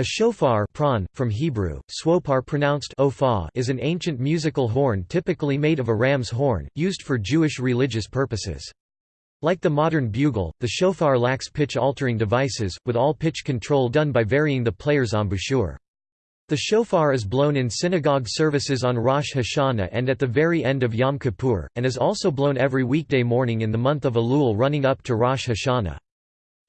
A shofar prawn, from Hebrew, swopar pronounced is an ancient musical horn typically made of a ram's horn, used for Jewish religious purposes. Like the modern bugle, the shofar lacks pitch-altering devices, with all pitch control done by varying the player's embouchure. The shofar is blown in synagogue services on Rosh Hashanah and at the very end of Yom Kippur, and is also blown every weekday morning in the month of Elul running up to Rosh Hashanah.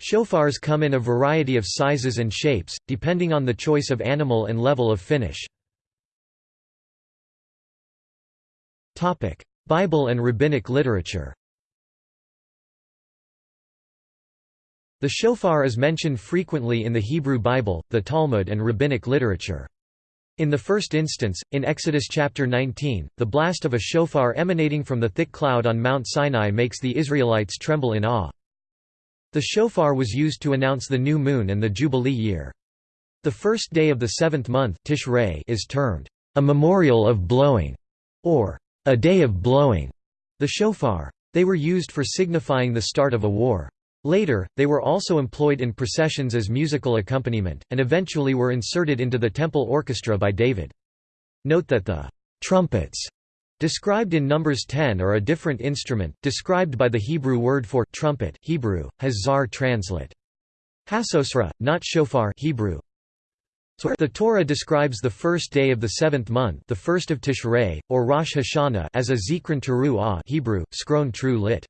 Shofars come in a variety of sizes and shapes, depending on the choice of animal and level of finish. Bible and rabbinic literature The shofar is mentioned frequently in the Hebrew Bible, the Talmud and rabbinic literature. In the first instance, in Exodus chapter 19, the blast of a shofar emanating from the thick cloud on Mount Sinai makes the Israelites tremble in awe. The shofar was used to announce the new moon and the Jubilee year. The first day of the seventh month Tishrei is termed, a memorial of blowing, or a day of blowing, the shofar. They were used for signifying the start of a war. Later, they were also employed in processions as musical accompaniment, and eventually were inserted into the temple orchestra by David. Note that the trumpets Described in Numbers 10 are a different instrument, described by the Hebrew word for trumpet Hebrew, has zar translate. Hasosra, not shofar Hebrew. The Torah describes the first day of the seventh month the first of Tishrei, or Rosh Hashanah as a Zikron Teruah Hebrew, skron lit.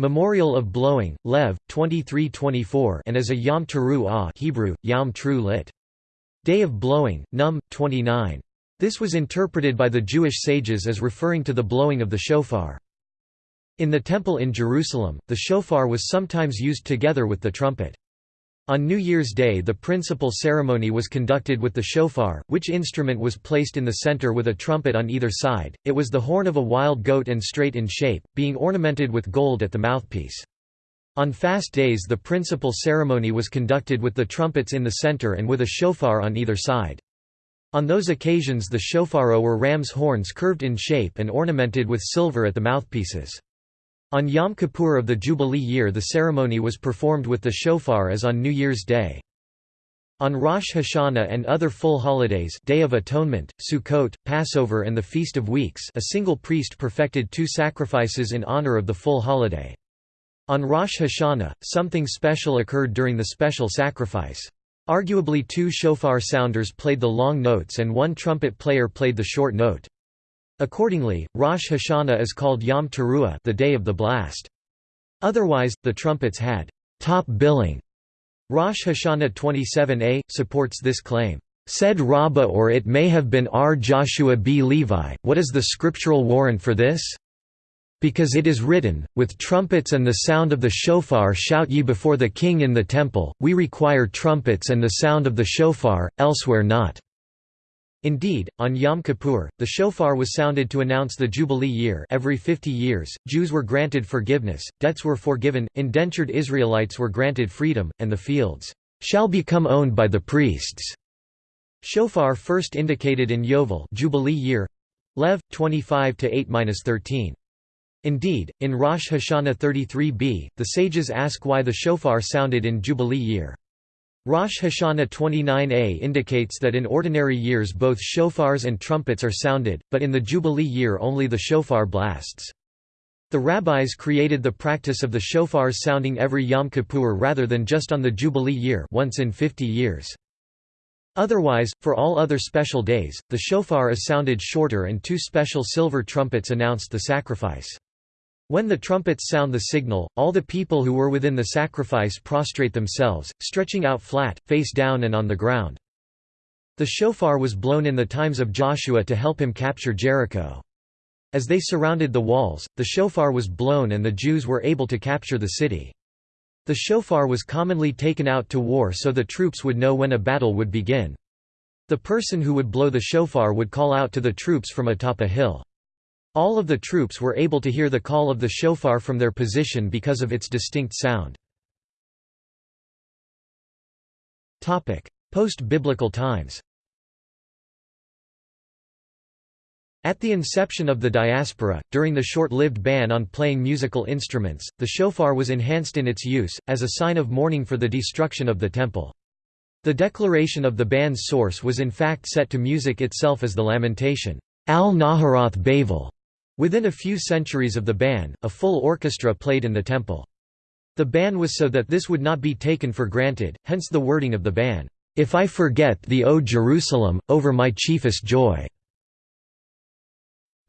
Memorial of Blowing, Lev, 23-24 and as a Yom Teruah Hebrew, Yom lit. Day of Blowing, Num, 29. This was interpreted by the Jewish sages as referring to the blowing of the shofar. In the Temple in Jerusalem, the shofar was sometimes used together with the trumpet. On New Year's Day the principal ceremony was conducted with the shofar, which instrument was placed in the center with a trumpet on either side. It was the horn of a wild goat and straight in shape, being ornamented with gold at the mouthpiece. On fast days the principal ceremony was conducted with the trumpets in the center and with a shofar on either side. On those occasions the shofaro were ram's horns curved in shape and ornamented with silver at the mouthpieces. On Yom Kippur of the Jubilee year the ceremony was performed with the shofar as on New Year's Day. On Rosh Hashanah and other full holidays Day of Atonement, Sukkot, Passover and the Feast of Weeks a single priest perfected two sacrifices in honor of the full holiday. On Rosh Hashanah, something special occurred during the special sacrifice. Arguably two shofar sounders played the long notes and one trumpet player played the short note. Accordingly, Rosh Hashanah is called Yom Teruah the day of the blast. Otherwise, the trumpets had top billing. Rosh Hashanah 27a, supports this claim. Said Rabbah or it may have been R. Joshua B. Levi, what is the scriptural warrant for this? Because it is written, With trumpets and the sound of the shofar shout ye before the king in the temple, we require trumpets and the sound of the shofar, elsewhere not. Indeed, on Yom Kippur, the shofar was sounded to announce the Jubilee year every 50 years, Jews were granted forgiveness, debts were forgiven, indentured Israelites were granted freedom, and the fields shall become owned by the priests. Shofar first indicated in Yovel Jubilee year Lev 25 to 8-13. Indeed, in Rosh Hashanah 33b, the sages ask why the shofar sounded in Jubilee year. Rosh Hashanah 29a indicates that in ordinary years both shofars and trumpets are sounded, but in the Jubilee year only the shofar blasts. The rabbis created the practice of the shofars sounding every Yom Kippur rather than just on the Jubilee year once in 50 years. Otherwise, for all other special days, the shofar is sounded shorter and two special silver trumpets announced the sacrifice. When the trumpets sound the signal, all the people who were within the sacrifice prostrate themselves, stretching out flat, face down and on the ground. The shofar was blown in the times of Joshua to help him capture Jericho. As they surrounded the walls, the shofar was blown and the Jews were able to capture the city. The shofar was commonly taken out to war so the troops would know when a battle would begin. The person who would blow the shofar would call out to the troops from atop a hill. All of the troops were able to hear the call of the shofar from their position because of its distinct sound. Post-biblical times At the inception of the diaspora, during the short-lived ban on playing musical instruments, the shofar was enhanced in its use, as a sign of mourning for the destruction of the temple. The declaration of the ban's source was in fact set to music itself as the lamentation, Al-Naharath Bavel. Within a few centuries of the ban, a full orchestra played in the temple. The ban was so that this would not be taken for granted, hence the wording of the ban, "'If I forget thee O Jerusalem, over my chiefest joy'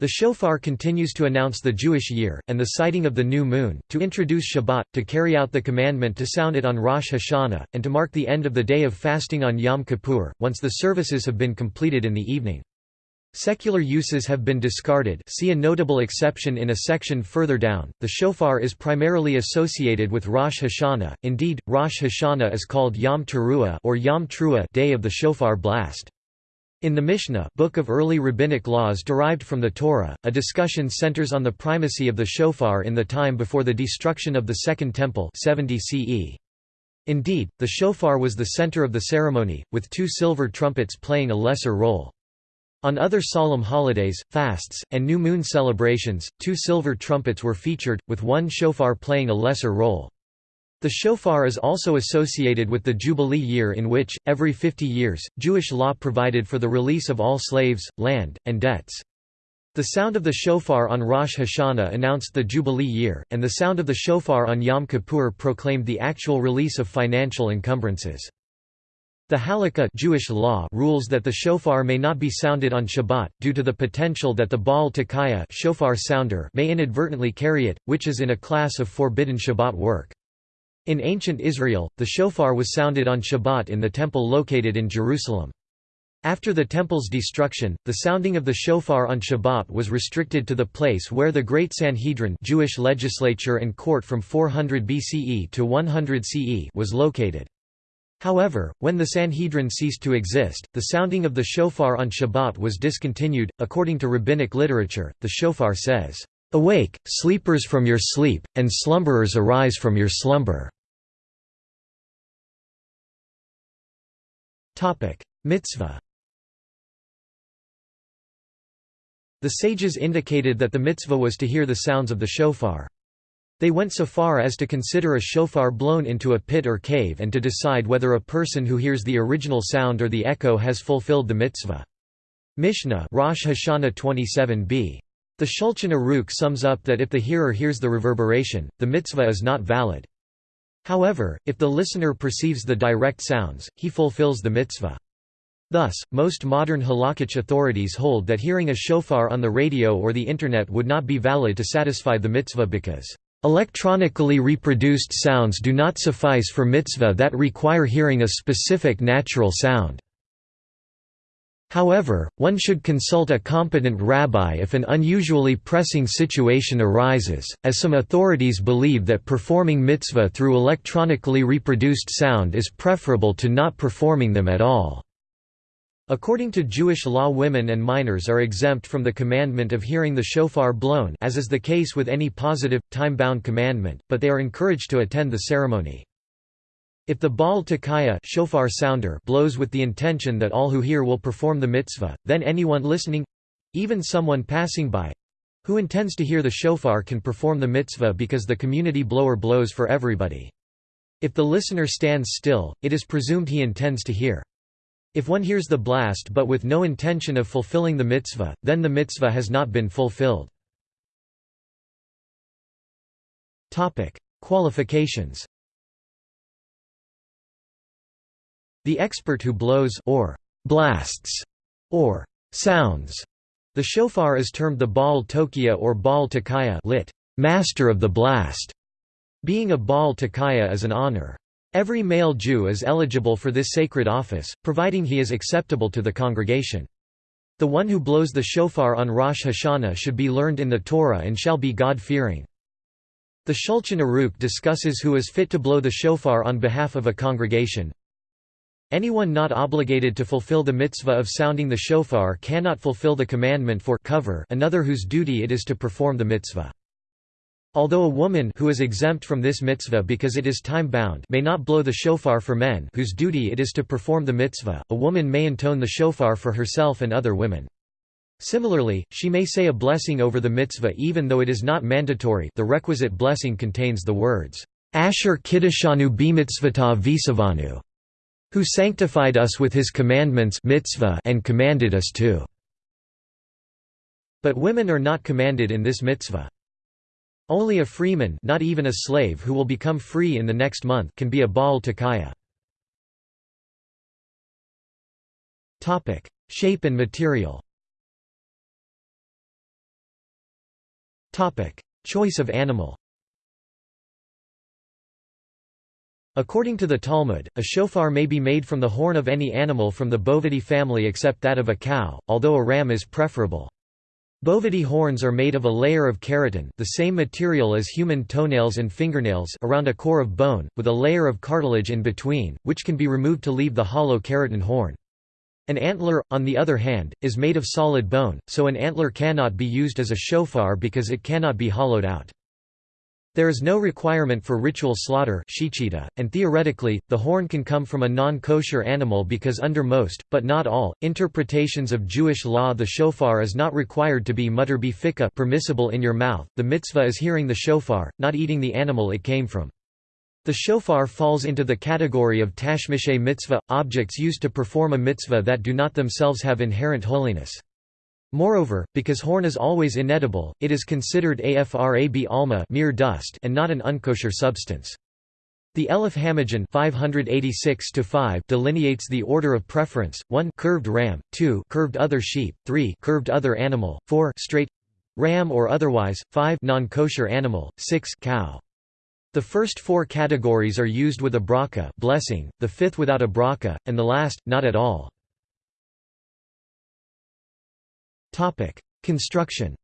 The shofar continues to announce the Jewish year, and the sighting of the new moon, to introduce Shabbat, to carry out the commandment to sound it on Rosh Hashanah, and to mark the end of the day of fasting on Yom Kippur, once the services have been completed in the evening. Secular uses have been discarded see a notable exception in a section further down. The shofar is primarily associated with Rosh Hashanah, indeed, Rosh Hashanah is called Yom Teruah or Yom Trua day of the shofar blast. In the Mishnah book of early rabbinic laws derived from the Torah, a discussion centers on the primacy of the shofar in the time before the destruction of the Second Temple 70 CE. Indeed, the shofar was the center of the ceremony, with two silver trumpets playing a lesser role. On other solemn holidays, fasts, and new moon celebrations, two silver trumpets were featured, with one shofar playing a lesser role. The shofar is also associated with the Jubilee year in which, every 50 years, Jewish law provided for the release of all slaves, land, and debts. The sound of the shofar on Rosh Hashanah announced the Jubilee year, and the sound of the shofar on Yom Kippur proclaimed the actual release of financial encumbrances. The Halakha Jewish law rules that the shofar may not be sounded on Shabbat, due to the potential that the Baal Tekiah shofar sounder may inadvertently carry it, which is in a class of forbidden Shabbat work. In ancient Israel, the shofar was sounded on Shabbat in the temple located in Jerusalem. After the temple's destruction, the sounding of the shofar on Shabbat was restricted to the place where the Great Sanhedrin Jewish legislature and court from 400 BCE to 100 CE was located. However, when the Sanhedrin ceased to exist, the sounding of the shofar on Shabbat was discontinued. According to rabbinic literature, the shofar says, Awake, sleepers from your sleep, and slumberers arise from your slumber. Mitzvah The sages indicated that the mitzvah was to hear the sounds of the shofar. They went so far as to consider a shofar blown into a pit or cave and to decide whether a person who hears the original sound or the echo has fulfilled the mitzvah. Mishnah Rosh Hashanah 27b. The Shulchan Aruch sums up that if the hearer hears the reverberation, the mitzvah is not valid. However, if the listener perceives the direct sounds, he fulfills the mitzvah. Thus, most modern halakhic authorities hold that hearing a shofar on the radio or the Internet would not be valid to satisfy the mitzvah because, "...electronically reproduced sounds do not suffice for mitzvah that require hearing a specific natural sound." However, one should consult a competent rabbi if an unusually pressing situation arises, as some authorities believe that performing mitzvah through electronically reproduced sound is preferable to not performing them at all. According to Jewish law women and minors are exempt from the commandment of hearing the shofar blown as is the case with any positive, time-bound commandment, but they are encouraged to attend the ceremony. If the Baal Tekiah shofar sounder blows with the intention that all who hear will perform the mitzvah, then anyone listening—even someone passing by—who intends to hear the shofar can perform the mitzvah because the community blower blows for everybody. If the listener stands still, it is presumed he intends to hear. If one hears the blast but with no intention of fulfilling the mitzvah, then the mitzvah has not been fulfilled. Qualifications The expert who blows or blasts or sounds the shofar is termed the Baal Tokia or Baal Tekiah lit, master of the blast. Being a Baal Tekiah is an honor. Every male Jew is eligible for this sacred office, providing he is acceptable to the congregation. The one who blows the shofar on Rosh Hashanah should be learned in the Torah and shall be God-fearing. The Shulchan Aruch discusses who is fit to blow the shofar on behalf of a congregation. Anyone not obligated to fulfill the mitzvah of sounding the shofar cannot fulfill the commandment for cover another whose duty it is to perform the mitzvah. Although a woman who is exempt from this mitzvah because it is time-bound may not blow the shofar for men whose duty it is to perform the mitzvah, a woman may intone the shofar for herself and other women. Similarly, she may say a blessing over the mitzvah even though it is not mandatory the requisite blessing contains the words, Asher kiddishanu b'mitzvata visavanu, who sanctified us with his commandments mitzvah and commanded us to." But women are not commanded in this mitzvah. Only a freeman not even a slave who will become free in the next month can be a Baal Tekiah. Shape and material Choice of animal According to the Talmud, a shofar may be made from the horn of any animal from the bovidae family except that of a cow, although a ram is preferable. Bovidae horns are made of a layer of keratin the same material as human toenails and fingernails around a core of bone, with a layer of cartilage in between, which can be removed to leave the hollow keratin horn. An antler, on the other hand, is made of solid bone, so an antler cannot be used as a shofar because it cannot be hollowed out. There is no requirement for ritual slaughter and theoretically, the horn can come from a non-kosher animal because under most, but not all, interpretations of Jewish law the shofar is not required to be mutter b'fikah permissible in your mouth, the mitzvah is hearing the shofar, not eating the animal it came from. The shofar falls into the category of tashmishay mitzvah, objects used to perform a mitzvah that do not themselves have inherent holiness. Moreover, because horn is always inedible, it is considered afra b'alma mere dust and not an unkosher substance. The Elif Hamagen 586 delineates the order of preference: 1 curved ram, 2 curved other sheep, 3 curved other animal, 4 straight ram or otherwise, 5 non-kosher animal, 6 cow. The first four categories are used with a bracha blessing, the fifth without a bracha, and the last, not at all. Construction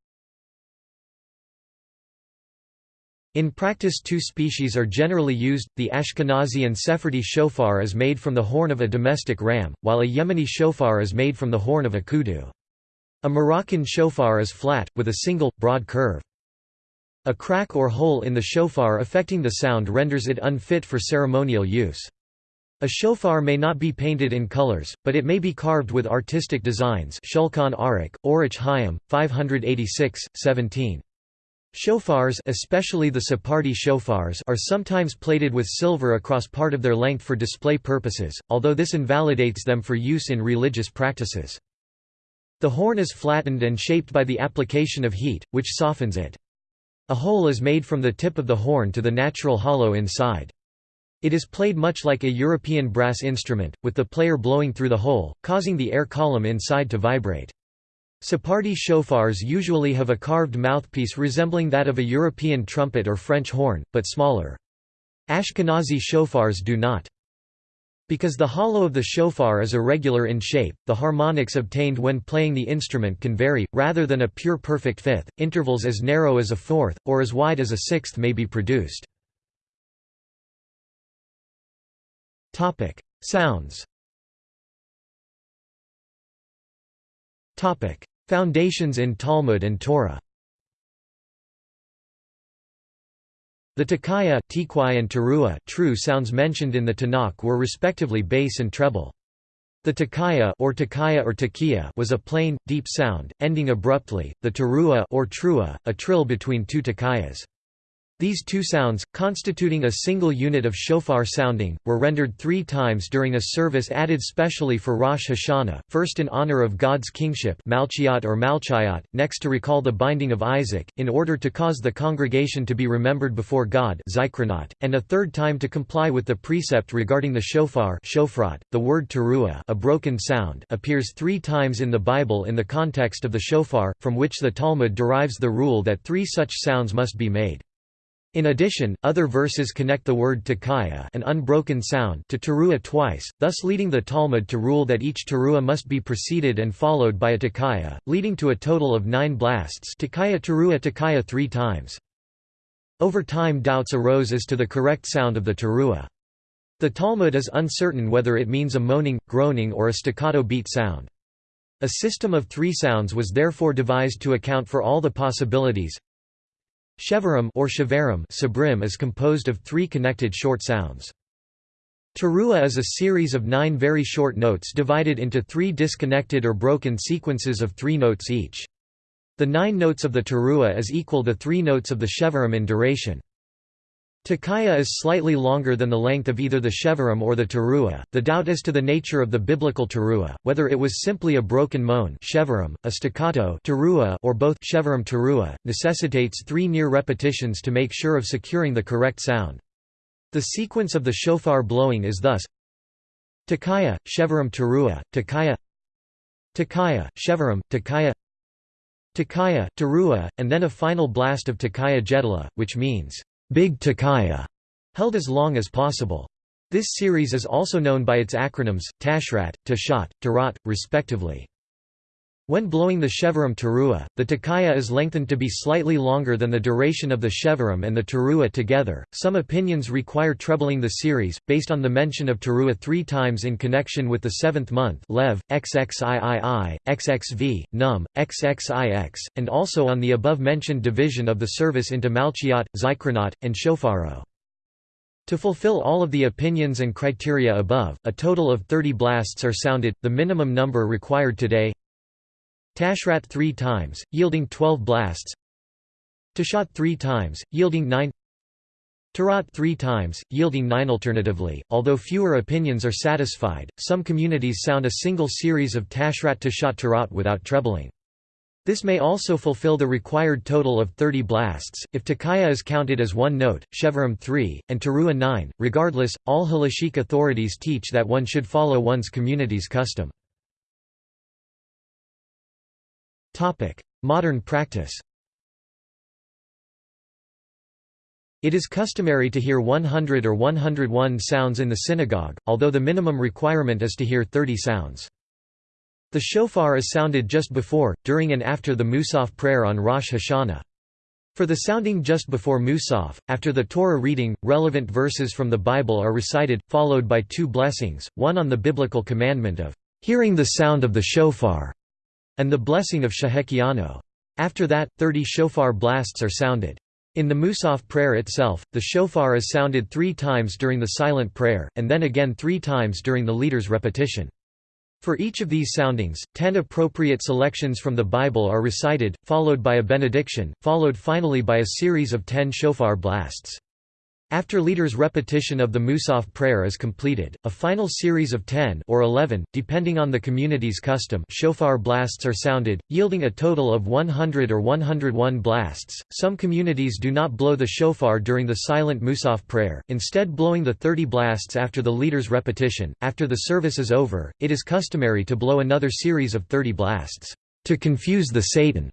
In practice two species are generally used, the Ashkenazi and Sephardi shofar is made from the horn of a domestic ram, while a Yemeni shofar is made from the horn of a kudu. A Moroccan shofar is flat, with a single, broad curve. A crack or hole in the shofar affecting the sound renders it unfit for ceremonial use. A shofar may not be painted in colors, but it may be carved with artistic designs Shulchan Aruch, Orach Chaim, 586, 17. Shofars especially the Sephardi shofars are sometimes plated with silver across part of their length for display purposes, although this invalidates them for use in religious practices. The horn is flattened and shaped by the application of heat, which softens it. A hole is made from the tip of the horn to the natural hollow inside. It is played much like a European brass instrument, with the player blowing through the hole, causing the air column inside to vibrate. Sephardi shofars usually have a carved mouthpiece resembling that of a European trumpet or French horn, but smaller. Ashkenazi shofars do not. Because the hollow of the shofar is irregular in shape, the harmonics obtained when playing the instrument can vary, rather than a pure perfect fifth, intervals as narrow as a fourth, or as wide as a sixth may be produced. Sounds Topic: Foundations in Talmud and Torah The Tekiah and Teruah true sounds mentioned in the Tanakh were respectively bass and treble. The Takaya or Takaya or Takiya was a plain, deep sound, ending abruptly, the Teruah or Trua, a trill between two Takayas. These two sounds, constituting a single unit of shofar sounding, were rendered three times during a service added specially for Rosh Hashanah, first in honor of God's kingship Malchiot or Malchayot, next to recall the binding of Isaac, in order to cause the congregation to be remembered before God and a third time to comply with the precept regarding the shofar shofrat. .The word teruah a broken sound appears three times in the Bible in the context of the shofar, from which the Talmud derives the rule that three such sounds must be made. In addition, other verses connect the word tekiah an unbroken sound to teruah twice, thus leading the Talmud to rule that each teruah must be preceded and followed by a tekiah, leading to a total of nine blasts tekiah teruah tekiah three times. Over time doubts arose as to the correct sound of the teruah. The Talmud is uncertain whether it means a moaning, groaning or a staccato beat sound. A system of three sounds was therefore devised to account for all the possibilities, Shevarim or Shevarim sabrim is composed of three connected short sounds. Teruah is a series of nine very short notes divided into three disconnected or broken sequences of three notes each. The nine notes of the teruah is equal the three notes of the shevarim in duration. Tekiah is slightly longer than the length of either the Shevarim or the Teruah. The doubt as to the nature of the biblical Teruah, whether it was simply a broken moan Shevarim, a staccato teruah, or both Shevarim Teruah, necessitates three near repetitions to make sure of securing the correct sound. The sequence of the shofar blowing is thus Tekiah, Shevarim Teruah, Tekiah Tekiah, Shevarim, Tekiah Tekiah, Teruah, and then a final blast of Tekiah Gedolah, which means Big Tekiah, held as long as possible. This series is also known by its acronyms, Tashrat, Tashat, Tarat, respectively. When blowing the Shevarim Teruah, the Tekiah is lengthened to be slightly longer than the duration of the Shevarim and the Teruah together. Some opinions require trebling the series, based on the mention of Teruah three times in connection with the seventh month Lev, XXIII, XXV, Num, XXIX, and also on the above-mentioned division of the service into Malchiot, Zikronot, and Shofaro. To fulfill all of the opinions and criteria above, a total of 30 blasts are sounded, the minimum number required today Tashrat three times, yielding 12 blasts Tashat three times, yielding 9 Tarat three times, yielding 9 Alternatively, although fewer opinions are satisfied, some communities sound a single series of Tashrat Tashat Tarat without trebling. This may also fulfill the required total of 30 blasts, if Tekiah is counted as one note, Shevarim 3, and Teruah 9. Regardless, all halachic authorities teach that one should follow one's community's custom. Modern practice It is customary to hear 100 or 101 sounds in the synagogue, although the minimum requirement is to hear 30 sounds. The shofar is sounded just before, during and after the Musaf prayer on Rosh Hashanah. For the sounding just before Musaf, after the Torah reading, relevant verses from the Bible are recited, followed by two blessings, one on the biblical commandment of hearing the sound of the shofar, and the blessing of Shehecheyanu. After that, thirty shofar blasts are sounded. In the Musaf prayer itself, the shofar is sounded three times during the silent prayer, and then again three times during the leader's repetition. For each of these soundings, ten appropriate selections from the Bible are recited, followed by a benediction, followed finally by a series of ten shofar blasts. After leader's repetition of the Musaf prayer is completed, a final series of 10 or 11, depending on the community's custom shofar blasts are sounded, yielding a total of 100 or 101 blasts. Some communities do not blow the shofar during the silent Musaf prayer, instead blowing the 30 blasts after the leader's repetition. After the service is over, it is customary to blow another series of 30 blasts, to confuse the Satan.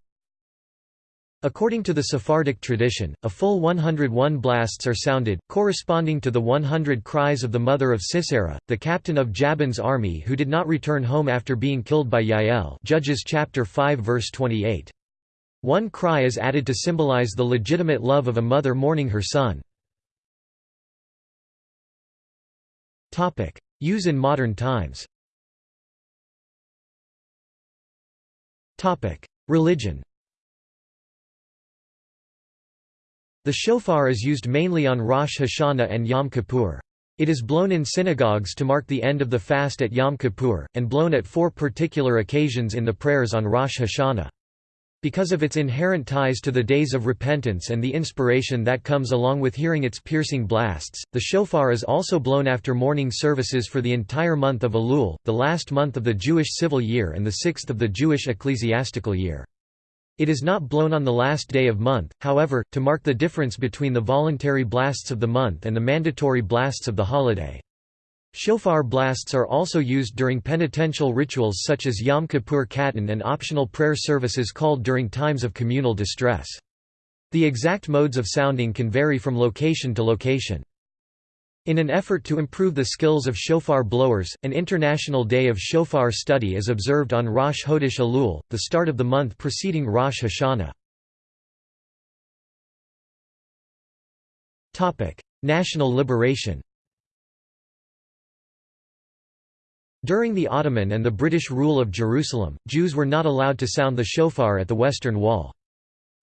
According to the Sephardic tradition, a full 101 blasts are sounded, corresponding to the 100 cries of the mother of Sisera, the captain of Jabin's army who did not return home after being killed by Yael. Judges chapter 5 verse 28. One cry is added to symbolize the legitimate love of a mother mourning her son. Use in modern times. Religion The shofar is used mainly on Rosh Hashanah and Yom Kippur. It is blown in synagogues to mark the end of the fast at Yom Kippur, and blown at four particular occasions in the prayers on Rosh Hashanah. Because of its inherent ties to the days of repentance and the inspiration that comes along with hearing its piercing blasts, the shofar is also blown after morning services for the entire month of Elul, the last month of the Jewish civil year and the sixth of the Jewish ecclesiastical year. It is not blown on the last day of month, however, to mark the difference between the voluntary blasts of the month and the mandatory blasts of the holiday. Shofar blasts are also used during penitential rituals such as Yom Kippur Katan and optional prayer services called during times of communal distress. The exact modes of sounding can vary from location to location. In an effort to improve the skills of shofar blowers, an International Day of Shofar Study is observed on Rosh Chodesh Elul, the start of the month preceding Rosh Hashanah. National liberation During the Ottoman and the British rule of Jerusalem, Jews were not allowed to sound the shofar at the Western Wall.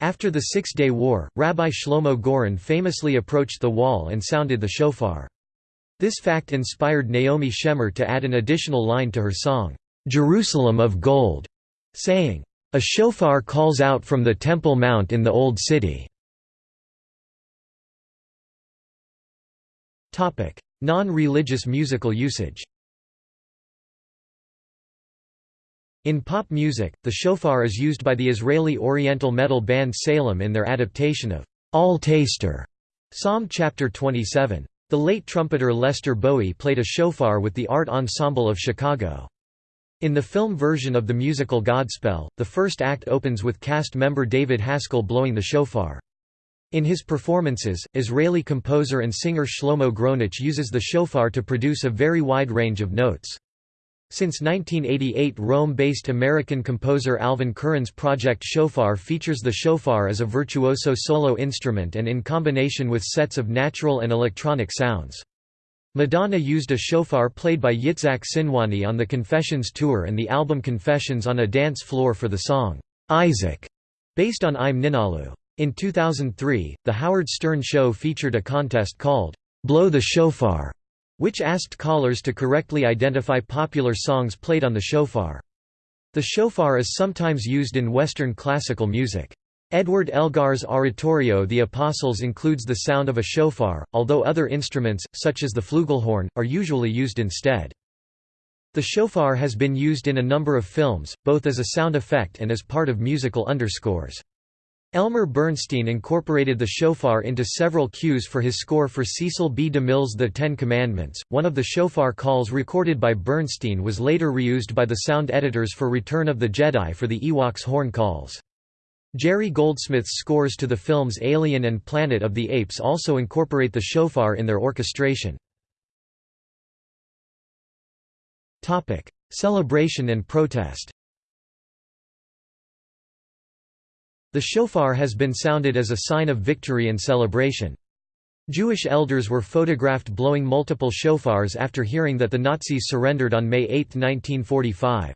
After the Six-Day War, Rabbi Shlomo Goren famously approached the wall and sounded the shofar. This fact inspired Naomi Shemer to add an additional line to her song, "'Jerusalem of Gold", saying, "'A shofar calls out from the Temple Mount in the Old City". Non-religious musical usage In pop music, the shofar is used by the Israeli Oriental metal band Salem in their adaptation of Al Tastir, Psalm chapter 27. The late trumpeter Lester Bowie played a shofar with the Art Ensemble of Chicago. In the film version of the musical Godspell, the first act opens with cast member David Haskell blowing the shofar. In his performances, Israeli composer and singer Shlomo Gronich uses the shofar to produce a very wide range of notes. Since 1988 Rome-based American composer Alvin Curran's project Shofar features the shofar as a virtuoso solo instrument and in combination with sets of natural and electronic sounds. Madonna used a shofar played by Yitzhak Sinwani on the Confessions tour and the album Confessions on a dance floor for the song, "'Isaac", based on Im Nin'alu. In 2003, The Howard Stern Show featured a contest called, "'Blow the Shofar' which asked callers to correctly identify popular songs played on the shofar. The shofar is sometimes used in Western classical music. Edward Elgar's oratorio The Apostles includes the sound of a shofar, although other instruments, such as the flugelhorn, are usually used instead. The shofar has been used in a number of films, both as a sound effect and as part of musical underscores. Elmer Bernstein incorporated the shofar into several cues for his score for Cecil B. DeMille's The Ten Commandments. One of the shofar calls recorded by Bernstein was later reused by the sound editors for Return of the Jedi for the Ewoks horn calls. Jerry Goldsmith's scores to the films Alien and Planet of the Apes also incorporate the shofar in their orchestration. Celebration and protest The shofar has been sounded as a sign of victory and celebration. Jewish elders were photographed blowing multiple shofars after hearing that the Nazis surrendered on May 8, 1945.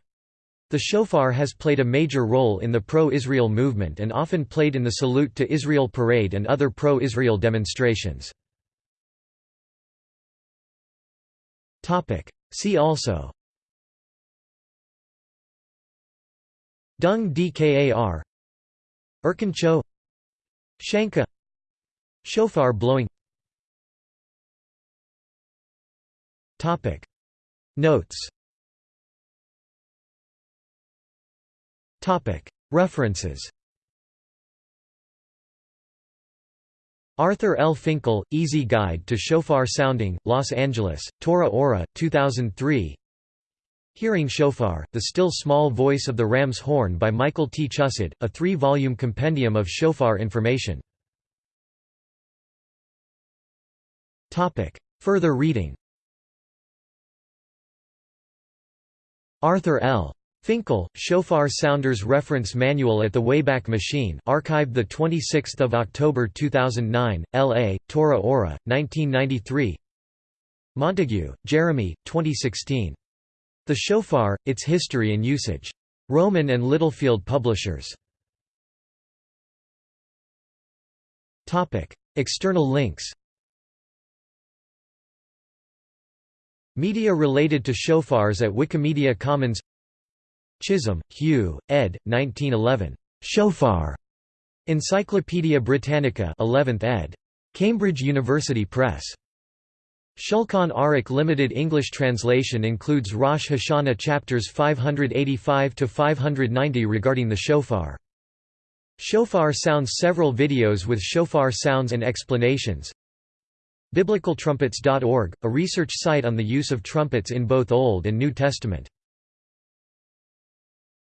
The shofar has played a major role in the pro-Israel movement and often played in the Salute to Israel parade and other pro-Israel demonstrations. See also Dung Dkar Erkencho Shanka Shofar blowing Topic. Notes. Topic. References. Arthur L. Finkel, Easy Guide to Shofar Sounding, Los Angeles, Torah Ora, 2003 Hearing Shofar, The Still Small Voice of the Ram's Horn by Michael T. Chusid, a three-volume compendium of shofar information. Further reading Arthur L. Finkel, Shofar Sounders Reference Manual at the Wayback Machine archived 26 October 2009, L.A., Torah Ora, 1993 Montague, Jeremy, 2016. The Shofar, Its History and Usage. Rowman and Littlefield Publishers. External links Media related to shofars at Wikimedia Commons Chisholm, Hugh, ed. 1911. Shofar. Encyclopædia Britannica 11th ed. Cambridge University Press. Shulchan Aruch Limited English translation includes Rosh Hashanah chapters 585 to 590 regarding the shofar. Shofar Sounds several videos with shofar sounds and explanations. BiblicalTrumpets.org, a research site on the use of trumpets in both Old and New Testament.